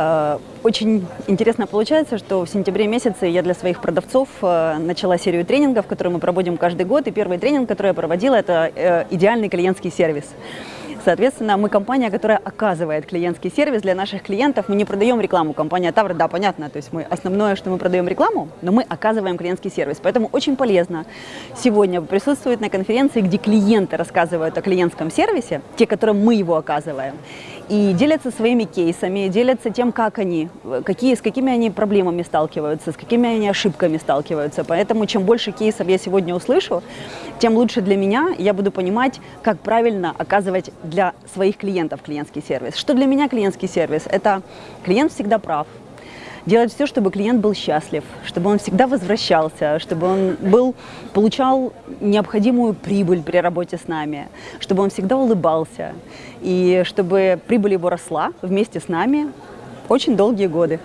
Э, очень интересно получается, что в сентябре месяце я для своих продавцов э, начала серию тренингов, которые мы проводим каждый год. И первый тренинг, который я проводила, это э, идеальный клиентский сервис. Соответственно, мы компания, которая оказывает клиентский сервис для наших клиентов. Мы не продаем рекламу. Компания Тавр, да, понятно. То есть мы основное, что мы продаем рекламу, но мы оказываем клиентский сервис. Поэтому очень полезно сегодня присутствовать на конференции, где клиенты рассказывают о клиентском сервисе, те, которым мы его оказываем и делятся своими кейсами, делятся тем, как они, какие, с какими они проблемами сталкиваются, с какими они ошибками сталкиваются. Поэтому чем больше кейсов я сегодня услышу, тем лучше для меня, я буду понимать, как правильно оказывать для своих клиентов клиентский сервис. Что для меня клиентский сервис? Это клиент всегда прав, делать все, чтобы клиент был счастлив, чтобы он всегда возвращался, чтобы он был, получал необходимую прибыль при работе с нами, чтобы он всегда улыбался и чтобы прибыль его росла вместе с нами очень долгие годы.